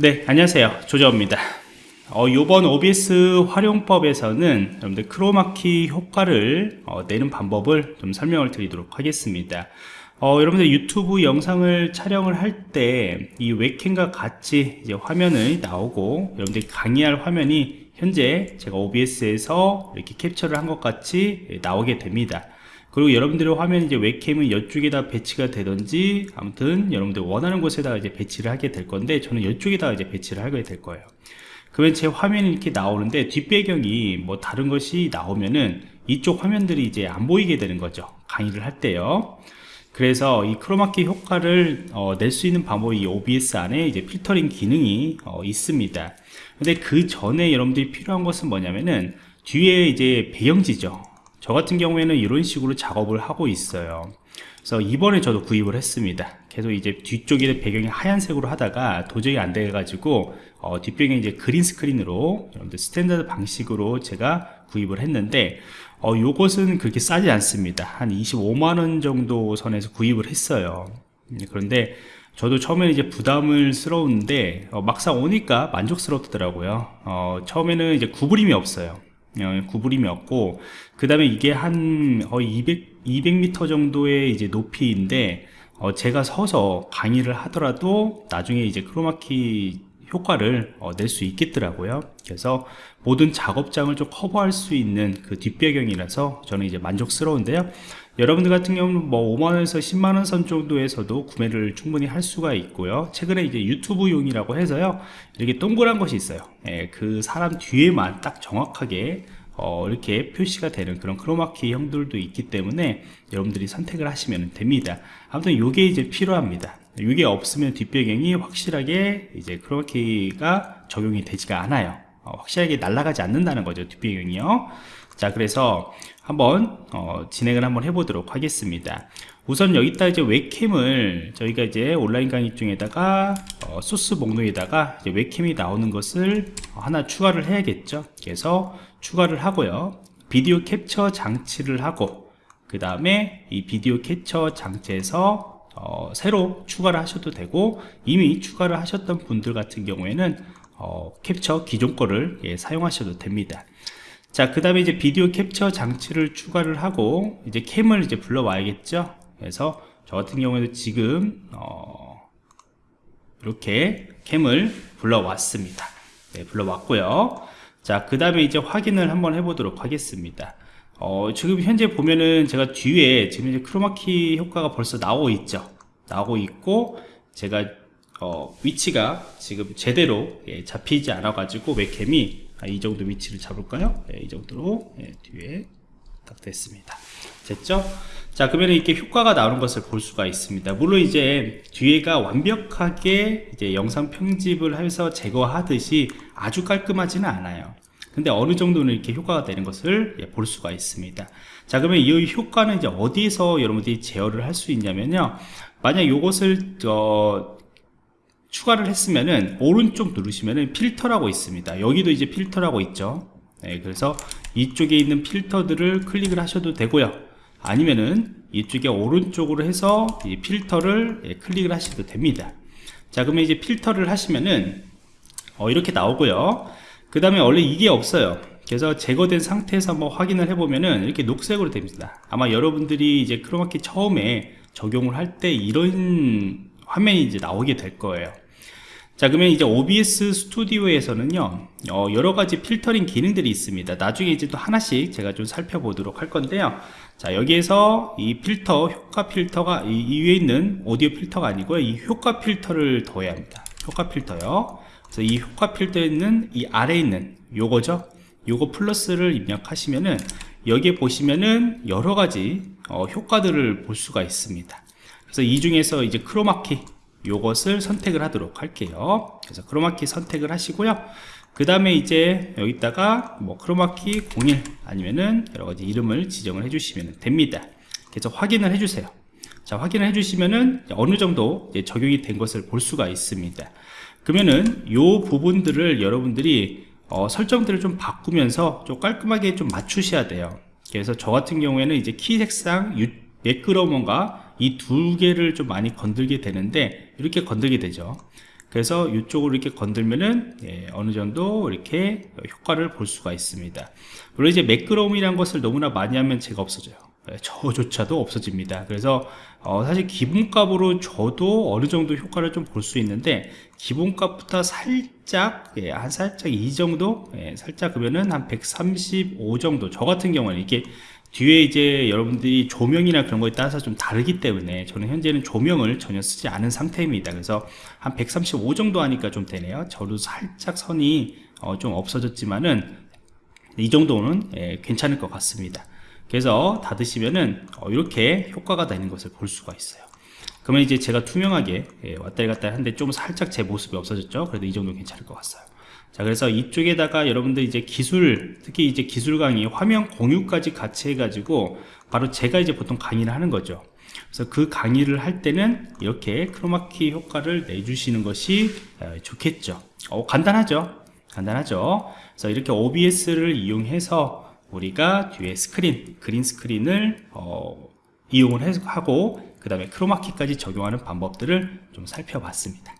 네 안녕하세요. 조정입니다. 어, 이번 OBS 활용법에서는 여러분들 크로마키 효과를 어, 내는 방법을 좀 설명을 드리도록 하겠습니다. 어, 여러분들 유튜브 영상을 촬영을 할 때 이 웹캠과 같이 이제 화면이 나오고 여러분들이 강의할 화면이 현재 제가 OBS에서 이렇게 캡처를 한 것 같이 나오게 됩니다 그리고 여러분들의 화면 이제 웹캠은 이쪽에다 배치가 되든지 아무튼 여러분들 원하는 곳에다가 이제 배치를 하게 될 건데 저는 이쪽에다가 이제 배치를 하게 될 거예요. 그러면 제 화면이 이렇게 나오는데 뒷배경이 뭐 다른 것이 나오면은 이쪽 화면들이 이제 안 보이게 되는 거죠. 강의를 할 때요. 그래서 이 크로마키 효과를 어, 낼 수 있는 방법이 OBS 안에 이제 필터링 기능이 어, 있습니다. 근데 그 전에 여러분들이 필요한 것은 뭐냐면은 뒤에 이제 배경지죠 저 같은 경우에는 이런 식으로 작업을 하고 있어요. 그래서 이번에 저도 구입을 했습니다. 계속 이제 뒤쪽에 배경이 하얀색으로 하다가 도저히 안 돼 가지고 어, 뒷배경이 이제 green screen으로 여러분들 standard 방식으로 제가 구입을 했는데 어, 요것은 그렇게 싸지 않습니다. 한 25만원 정도 선에서 구입을 했어요. 음, 그런데 저도 처음에는 이제 부담스러운데 어, 막상 오니까 만족스럽더라고요. 어, 처음에는 이제 구부림이 없어요. 어, 구부림이 없고 그 다음에 이게 한 거의 200, 200m 정도의 이제 높이인데 어, 제가 서서 강의를 하더라도 나중에 이제 크로마키 효과를 어, 낼수 있겠더라고요. 그래서 모든 작업장을 좀 커버할 수 있는 그 뒷배경이라서 저는 이제 만족스러운데요. 여러분들 같은 경우는 뭐 5만원에서 10만원 선 정도에서도 구매를 충분히 할 수가 있고요. 최근에 이제 유튜브용이라고 해서요. 이렇게 동그란 것이 있어요. 예, 그 사람 뒤에만 딱 정확하게 어, 이렇게 표시가 되는 그런 크로마키 형들도 있기 때문에 여러분들이 선택을 하시면 됩니다. 아무튼 이게 이제 필요합니다 이게 없으면 뒷배경이 확실하게 이제 크로마키가 적용이 되지가 않아요. 어, 확실하게 날아가지 않는다는 거죠 뒷배경이요. 자 그래서 한번 어, 진행을 한번 해보도록 하겠습니다. 우선 여기다 이제 웹캠을 저희가 이제 온라인 강의 중에다가 어, 소스 목록에다가 웹캠이 나오는 것을 하나 추가를 해야겠죠. 그래서 추가를 하고요. 비디오 캡처 장치를 하고 그 다음에 이 비디오 캡처 장치에서 어, 새로 추가를 하셔도 되고 이미 추가를 하셨던 분들 같은 경우에는 어, 캡처 기존 거를 예, 사용하셔도 됩니다 자, 그 다음에 이제 비디오 캡처 장치를 추가를 하고 이제 캠을 이제 불러와야겠죠. 그래서 저 같은 경우에도 지금 어, 이렇게 캠을 불러왔습니다. 네, 불러왔고요. 자, 그 다음에 이제 확인을 한번 해보도록 하겠습니다. 어, 지금 현재 보면은 제가 뒤에 지금 이제 크로마키 효과가 벌써 나오고 있죠. 나오고 있고 제가 어, 위치가 지금 제대로 예, 잡히지 않아 가지고 웹캠이 아, 이 정도 위치를 잡을까요? 네, 이 정도로 네, 뒤에 딱 됐습니다. 됐죠? 자 그러면 이렇게 효과가 나오는 것을 볼 수가 있습니다. 물론 이제 뒤에가 완벽하게 이제 영상 편집을 해서 제거하듯이 아주 깔끔하지는 않아요. 근데 어느 정도는 이렇게 효과가 되는 것을 예, 볼 수가 있습니다. 자 그러면 이 효과는 이제 어디서 여러분들이 제어를 할 수 있냐면요. 만약 이것을 어, 추가를 했으면은 오른쪽 누르시면은 필터라고 있습니다. 여기도 이제 필터라고 있죠. 네, 그래서 이쪽에 있는 필터들을 클릭을 하셔도 되고요. 아니면은 이쪽에 오른쪽으로 해서 이 필터를 예, 클릭을 하셔도 됩니다. 자 그러면 이제 필터를 하시면은 어, 이렇게 나오고요 그 다음에 원래 이게 없어요. 그래서 제거된 상태에서 한번 확인을 해보면은 이렇게 녹색으로 됩니다. 아마 여러분들이 이제 크로마키 처음에 적용을 할 때 이런 화면이 이제 나오게 될 거예요. 자 그러면 이제 OBS 스튜디오에서는요 어, 여러가지 필터링 기능들이 있습니다. 나중에 이제 또 하나씩 제가 좀 살펴보도록 할 건데요. 자 여기에서 이 필터 효과 필터가 이, 이 위에 있는 오디오 필터가 아니고요. 이 효과 필터를 더해야 합니다. 효과 필터요 그래서 이 효과 필터에 있는 이 아래에 있는 요거죠? 요거 플러스를 입력하시면은 여기에 보시면은 여러가지 어, 효과들을 볼 수가 있습니다. 그래서 이 중에서 이제 크로마키 요것을 선택을 하도록 할게요. 그래서 크로마키 선택을 하시고요. 그 다음에 이제 여기다가 뭐 크로마키 01 아니면은 여러가지 이름을 지정을 해주시면 됩니다. 그래서 확인을 해주세요 자 확인을 해주시면은 어느 정도 적용이 된 것을 볼 수가 있습니다 그러면은 요 부분들을 여러분들이 어, 설정들을 좀 바꾸면서 좀 깔끔하게 좀 맞추셔야 돼요 그래서 저 같은 경우에는 이제 키 색상 매끄러움과 이 두 개를 좀 많이 건들게 되는데 이렇게 건들게 되죠 그래서 이쪽으로 이렇게 건들면은 예, 어느 정도 이렇게 효과를 볼 수가 있습니다. 물론 이제 매끄러움이란 것을 너무나 많이 하면 제가 없어져요. 예, 저조차도 없어집니다. 그래서 어, 사실 기본값으로 저도 어느 정도 효과를 좀 볼 수 있는데 기본값보다 살짝 예, 한 살짝 이 정도 예, 살짝 그러면은 한 135 정도. 저 같은 경우는 이게 뒤에 이제 여러분들이 조명이나 그런 거에 따라서 좀 다르기 때문에 저는 현재는 조명을 전혀 쓰지 않은 상태입니다. 그래서 한 135 정도 하니까 좀 되네요. 저도 살짝 선이 어, 좀 없어졌지만은 이 정도는 예, 괜찮을 것 같습니다 그래서 닫으시면은 어, 이렇게 효과가 나는 것을 볼 수가 있어요. 그러면 이제 제가 투명하게 예, 왔다리 갔다리 하는데 좀 살짝 제 모습이 없어졌죠? 그래도 이 정도 괜찮을 것 같아요. 자 그래서 이쪽에다가 여러분들 이제 기술 특히 이제 기술 강의 화면 공유까지 같이 해가지고 바로 제가 이제 보통 강의를 하는 거죠. 그래서 그 강의를 할 때는 이렇게 크로마키 효과를 내주시는 것이 어, 좋겠죠. 어, 간단하죠? 간단하죠? 그래서 이렇게 OBS를 이용해서 우리가 뒤에 스크린 그린 스크린을 어, 이용을 하고 그 다음에 크로마키까지 적용하는 방법들을 좀 살펴봤습니다